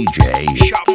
DJ